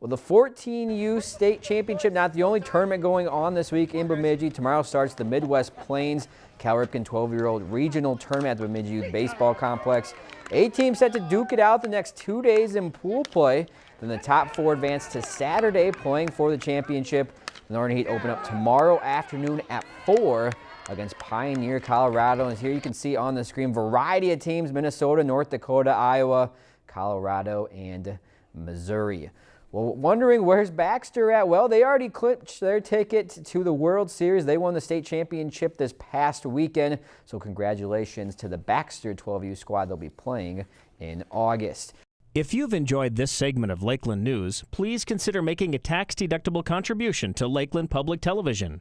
Well, the 14U state championship, not the only tournament going on this week in Bemidji. Tomorrow starts the Midwest Plains Cal Ripken 12-year-old regional tournament at the Bemidji Youth Baseball Complex. Eight teams set to duke it out the next two days in pool play. Then the top four advance to Saturday playing for the championship. The Northern Heat open up tomorrow afternoon at 4 against Pioneer, Colorado. And here you can see on the screen variety of teams, Minnesota, North Dakota, Iowa, Colorado, and Missouri. Well, wondering where's Baxter at? Well, they already clinched their ticket to the World Series. They won the state championship this past weekend. So congratulations to the Baxter 12U squad. They'll be playing in August. If you've enjoyed this segment of Lakeland News, please consider making a tax-deductible contribution to Lakeland Public Television.